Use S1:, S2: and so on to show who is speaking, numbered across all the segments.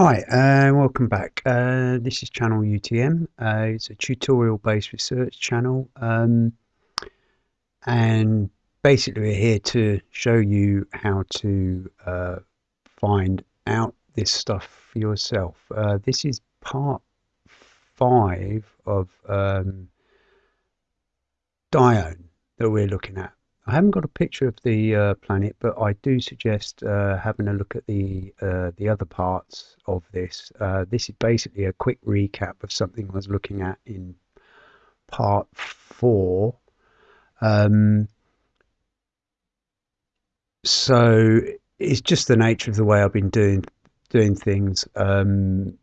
S1: Hi and uh, welcome back. Uh, this is channel UTM. Uh, it's a tutorial based research channel um, and basically we're here to show you how to uh, find out this stuff for yourself. Uh, this is part five of um, Dione that we're looking at. I haven't got a picture of the uh, planet, but I do suggest uh, having a look at the uh, the other parts of this. Uh, this is basically a quick recap of something I was looking at in part four. Um, so it's just the nature of the way I've been doing doing things. Um,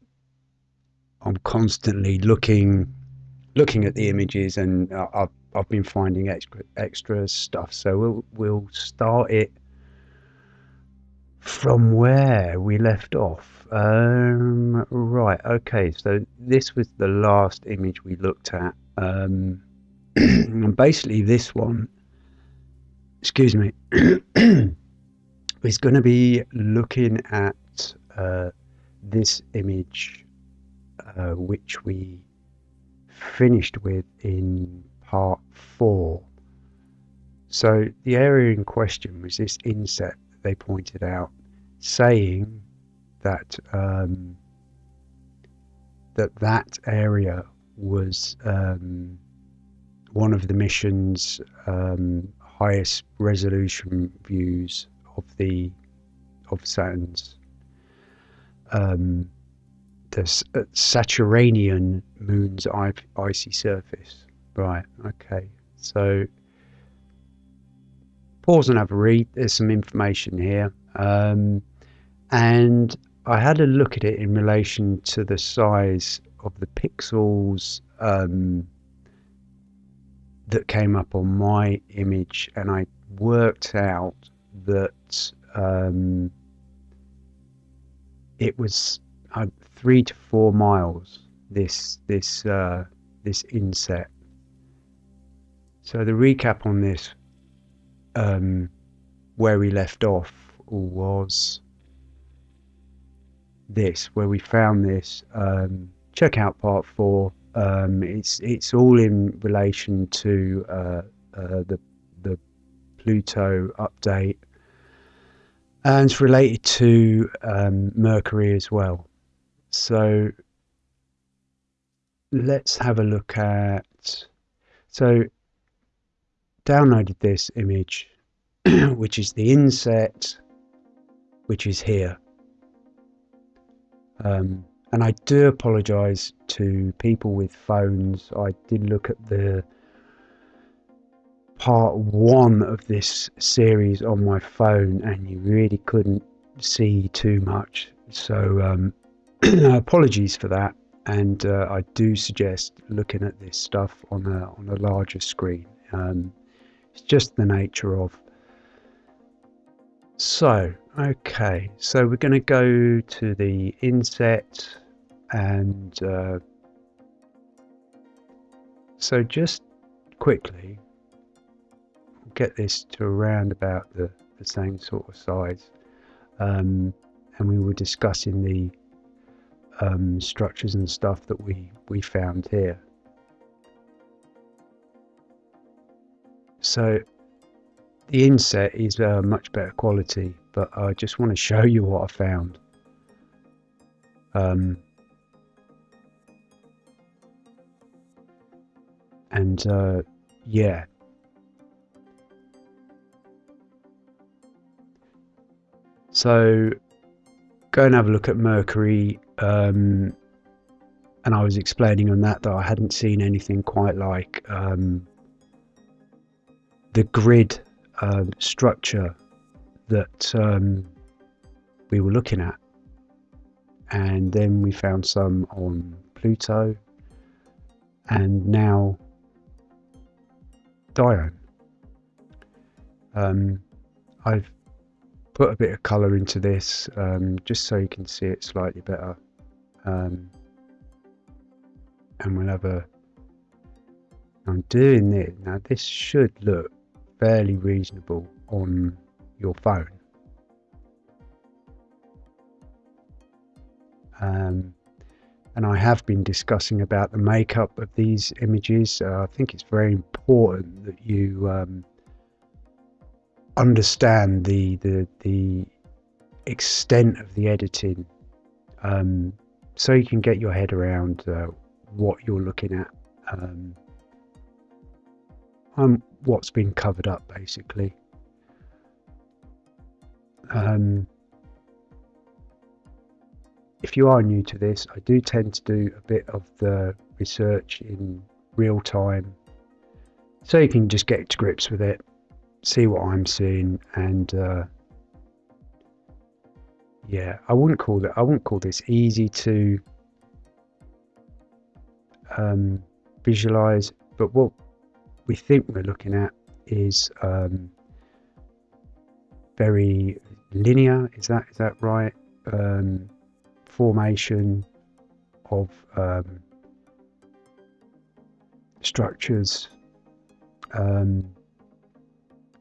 S1: I'm constantly looking looking at the images, and I've I've been finding extra extra stuff. So we'll we'll start it from where we left off. Um, right. Okay. So this was the last image we looked at. Um, and basically, this one. Excuse me. is going to be looking at uh, this image, uh, which we finished with in part four. So the area in question was this inset that they pointed out, saying that um, that that area was um, one of the mission's um, highest resolution views of the of Saturn's um, the uh, Saturnian moon's icy surface. Right, okay. So pause and have a read. There's some information here. Um, and I had a look at it in relation to the size of the pixels um, that came up on my image, and I worked out that um, it was uh, three to four miles. This this uh, this inset so the recap on this, um, where we left off was this, where we found this. Um, check out part four. Um, it's it's all in relation to uh, uh, the the Pluto update, and it's related to um, Mercury as well. So let's have a look at. So downloaded this image, which is the inset, which is here. Um, and I do apologize to people with phones. I did look at the part one of this series on my phone, and you really couldn't see too much. So, um, apologies for that. And uh, I do suggest looking at this stuff on a on a larger screen. Um, it's just the nature of. So, okay, so we're going to go to the inset and uh, so just quickly get this to around about the, the same sort of size um, and we were discussing the um, structures and stuff that we, we found here. So the inset is uh, much better quality, but I just want to show you what I found. Um, and uh, yeah. So go and have a look at Mercury. Um, and I was explaining on that that I hadn't seen anything quite like um, the grid um, structure that um, we were looking at. And then we found some on Pluto and now Dione. Um, I've put a bit of colour into this um, just so you can see it slightly better. Um, and we'll have a I'm doing this now this should look fairly reasonable on your phone. Um, and I have been discussing about the makeup of these images. Uh, I think it's very important that you um, understand the, the the extent of the editing, um, so you can get your head around uh, what you're looking at, um, and what's been covered up, basically. Um, if you are new to this, I do tend to do a bit of the research in real time so you can just get to grips with it, see what I'm seeing, and uh, yeah, I wouldn't call it. I wouldn't call this easy to um, visualize, but what we think we're looking at is um, very linear. Is that is that right? Um, formation of um, structures, um,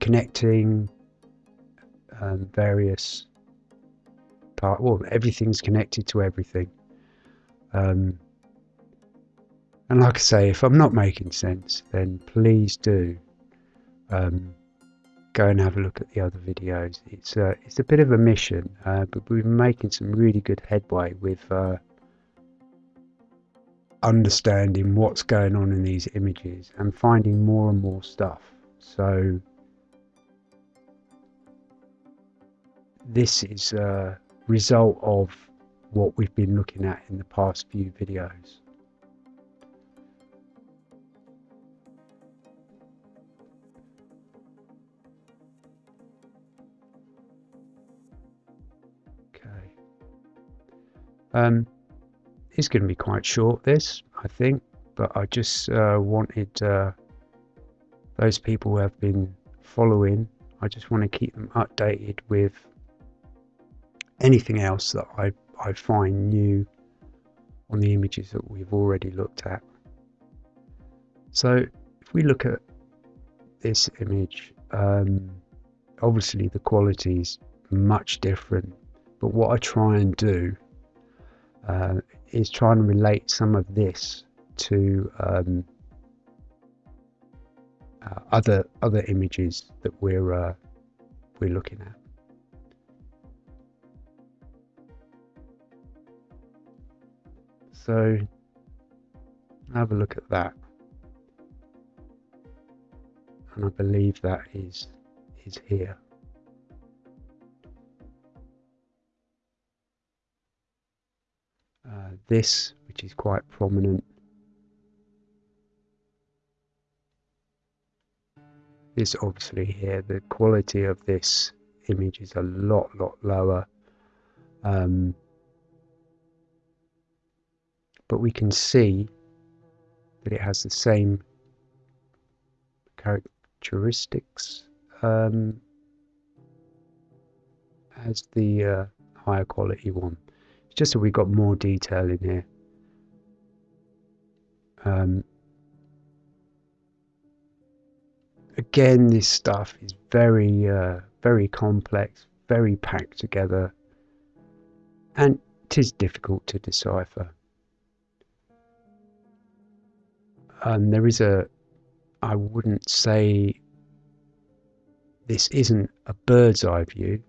S1: connecting um, various part. Well, everything's connected to everything. Um, and like I say, if I'm not making sense, then please do um, go and have a look at the other videos. It's a, uh, it's a bit of a mission, uh, but we've been making some really good headway with uh, understanding what's going on in these images and finding more and more stuff. So this is a result of what we've been looking at in the past few videos. Um, it's going to be quite short, this, I think, but I just uh, wanted uh, those people who have been following, I just want to keep them updated with anything else that I, I find new on the images that we've already looked at. So if we look at this image, um, obviously the quality is much different, but what I try and do uh, is trying to relate some of this to um, uh, other other images that we're uh, we're looking at. So have a look at that, and I believe that is is here. This, which is quite prominent. This obviously here, the quality of this image is a lot, lot lower. Um, but we can see that it has the same characteristics um, as the uh, higher quality one just so we've got more detail in here. Um, again, this stuff is very, uh, very complex, very packed together, and it is difficult to decipher. Um, there is a, I wouldn't say this isn't a bird's eye view.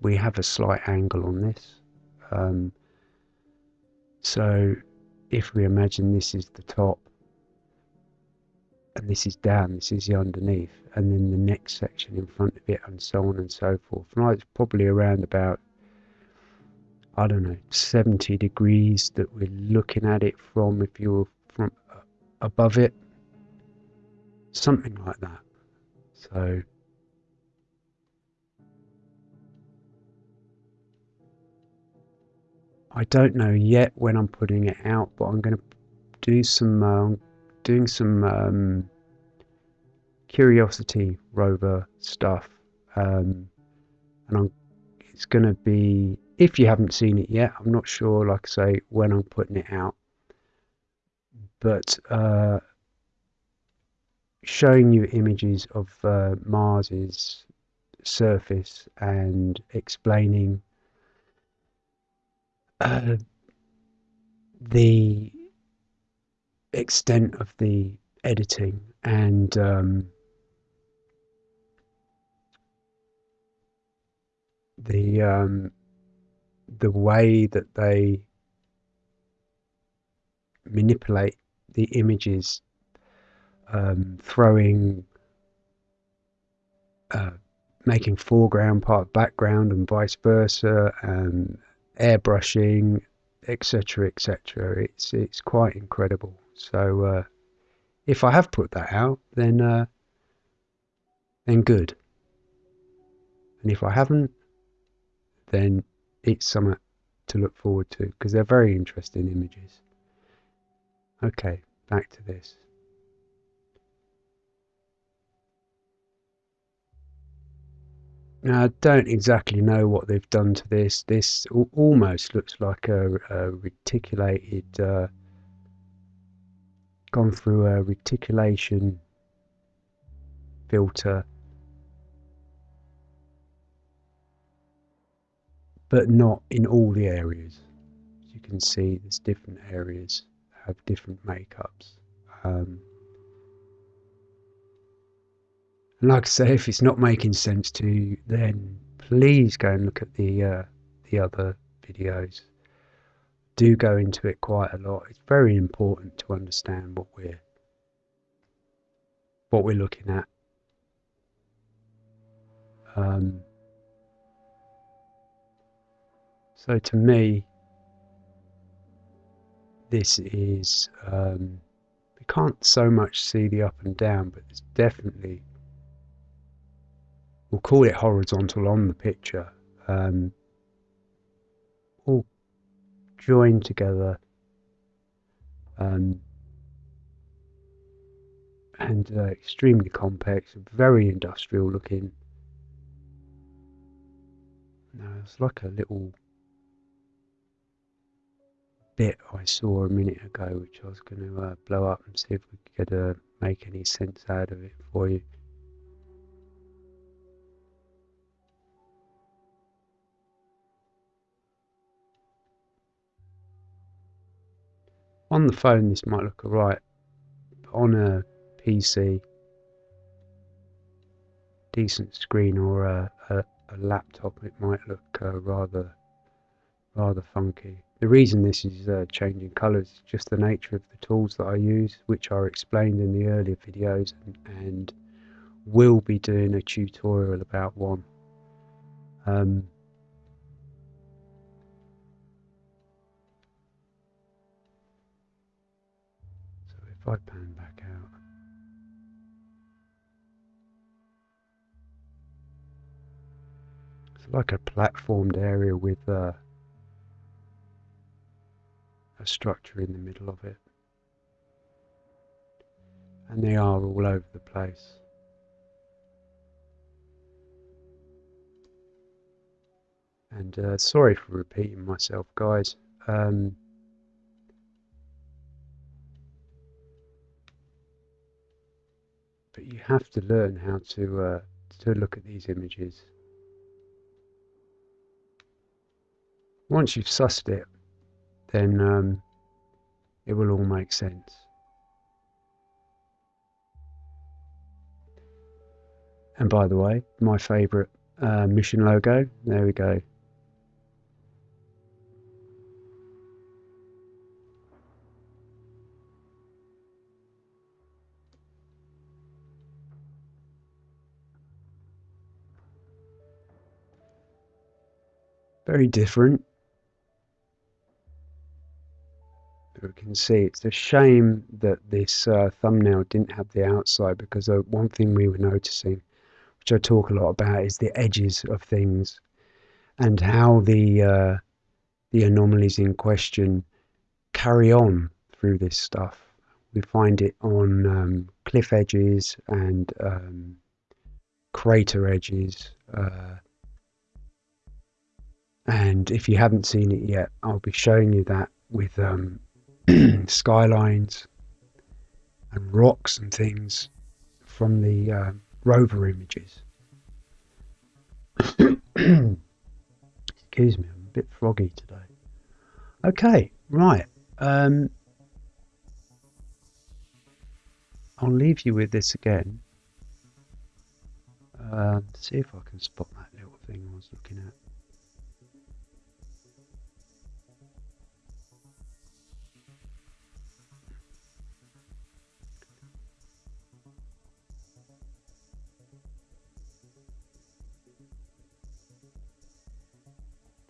S1: We have a slight angle on this. Um, so if we imagine this is the top and this is down, this is the underneath, and then the next section in front of it, and so on and so forth. And it's probably around about, I don't know, 70 degrees that we're looking at it from if you're from above it, something like that. So I don't know yet when I'm putting it out, but I'm going to do some uh, doing some um, Curiosity rover stuff, um, and I'm, it's going to be if you haven't seen it yet. I'm not sure, like I say, when I'm putting it out, but uh, showing you images of uh, Mars's surface and explaining uh, the extent of the editing and um, the um, the way that they manipulate the images, um, throwing, uh, making foreground part of background and vice versa, and airbrushing, etc., etc. It's it's quite incredible. So uh, if I have put that out, then uh, then good. And if I haven't, then it's something to look forward to because they're very interesting images. Okay, back to this. Now, I don't exactly know what they've done to this. This almost looks like a, a reticulated, uh, gone through a reticulation filter but not in all the areas. As you can see, there's different areas have different makeups. Um, and like I say, if it's not making sense to you, then please go and look at the uh, the other videos. Do go into it quite a lot. It's very important to understand what we're what we're looking at. Um, So to me, this is, um, we can't so much see the up and down, but it's definitely, we'll call it horizontal on the picture, um, all joined together um, and uh, extremely complex, very industrial looking. Now it's like a little bit I saw a minute ago, which I was going to uh, blow up and see if we could uh, make any sense out of it for you. On the phone this might look alright, but on a PC, decent screen or a, a, a laptop it might look uh, rather rather funky. The reason this is uh, changing colours is just the nature of the tools that I use, which are explained in the earlier videos and, and will be doing a tutorial about one. Um, I pan back out, it's like a platformed area with uh, a structure in the middle of it. And they are all over the place. And uh, sorry for repeating myself, guys. Um, have to learn how to uh, to look at these images. Once you've sussed it, then um, it will all make sense. And by the way, my favourite uh, mission logo, there we go. Very different we can see. It's a shame that this uh, thumbnail didn't have the outside because uh, one thing we were noticing, which I talk a lot about, is the edges of things and how the uh, the anomalies in question carry on through this stuff. We find it on um, cliff edges and um, crater edges. Uh, and if you haven't seen it yet, I'll be showing you that with um, skylines and rocks and things from the uh, rover images. Excuse me, I'm a bit froggy today. Okay, right. Um, I'll leave you with this again. Uh, see if I can spot that little thing I was looking at.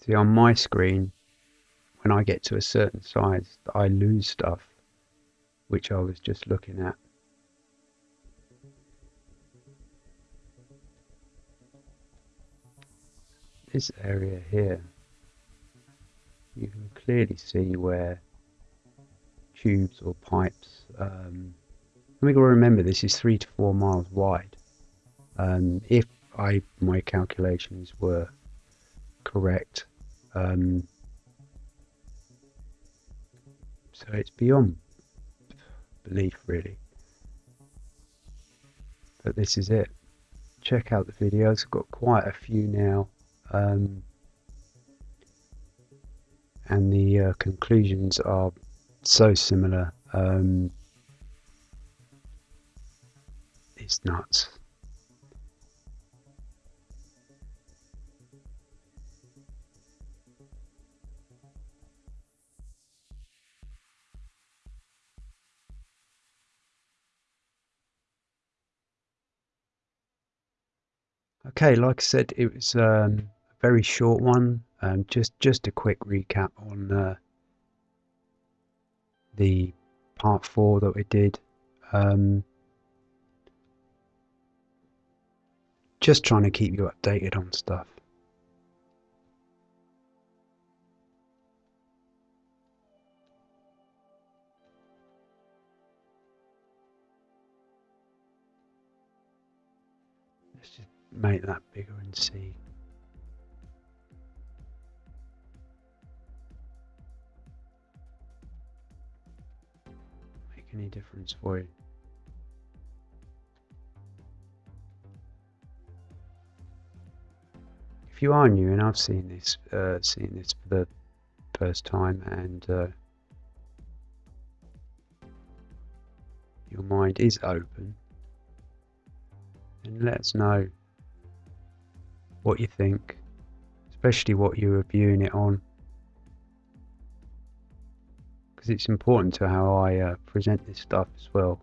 S1: See, on my screen, when I get to a certain size, I lose stuff, which I was just looking at. This area here, you can clearly see where tubes or pipes, um, we got to remember this is three to four miles wide. Um, if I my calculations were correct, um, so it's beyond belief, really. But this is it. Check out the videos. I've got quite a few now. Um, and the uh, conclusions are so similar. Um, it's nuts. Okay, like I said, it was um, a very short one. Um, just just a quick recap on uh, the part four that we did. Um, just trying to keep you updated on stuff. Make that bigger and see. Make any difference for you. If you are new and I've seen this, uh, seen this for the first time, and uh, your mind is open, then let us know what you think, especially what you're reviewing it on, because it's important to how I uh, present this stuff as well.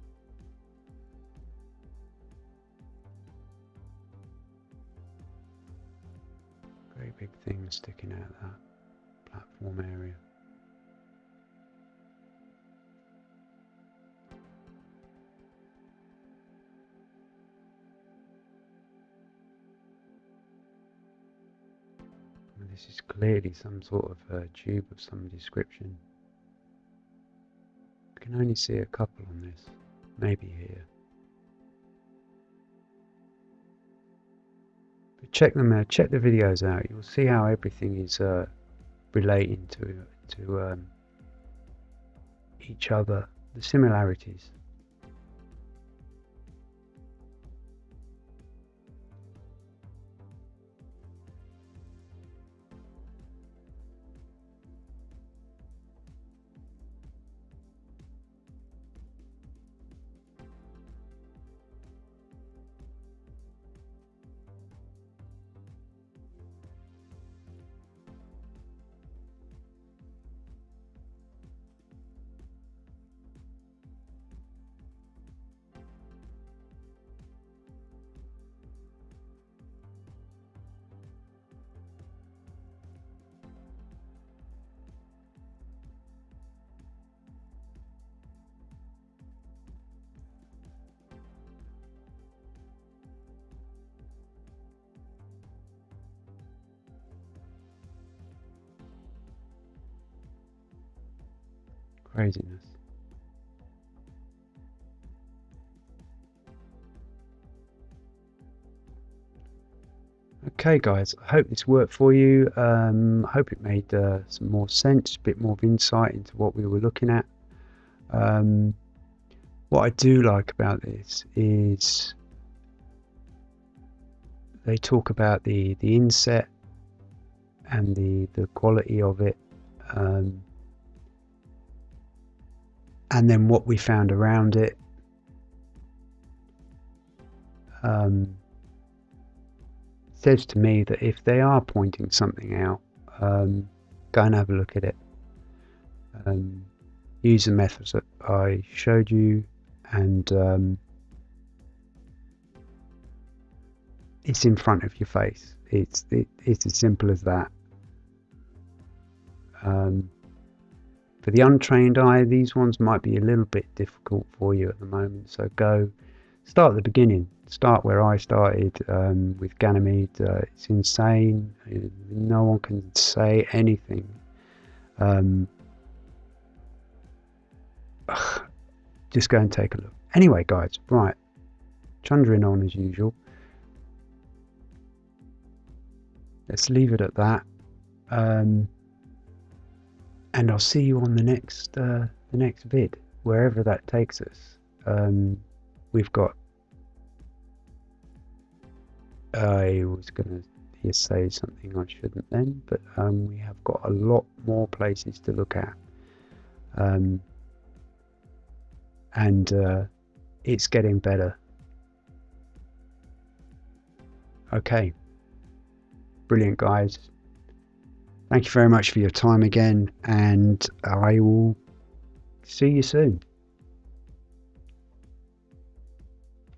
S1: Very big thing sticking out of that platform area. This is clearly some sort of uh, tube of some description. I can only see a couple on this, maybe here. But check them out, check the videos out, you'll see how everything is uh, relating to, to um, each other, the similarities. Craziness. Okay guys, I hope this worked for you. Um, I hope it made uh, some more sense, a bit more of insight into what we were looking at. Um, what I do like about this is they talk about the, the inset and the, the quality of it. Um, and then what we found around it. Um, says to me that if they are pointing something out, um, go and have a look at it. Um, use the methods that I showed you, and um, it's in front of your face. It's it, it's as simple as that. For the untrained eye, these ones might be a little bit difficult for you at the moment. So go start at the beginning. Start where I started um, with Ganymede. Uh, it's insane. No one can say anything. Um, just go and take a look. Anyway, guys, right. Chundering on as usual. Let's leave it at that. Um, and I'll see you on the next uh, the next vid, wherever that takes us. Um, we've got. I was to say something I shouldn't then, but um, we have got a lot more places to look at. Um, and uh, it's getting better. Okay. Brilliant, guys. Thank you very much for your time again, and I will see you soon.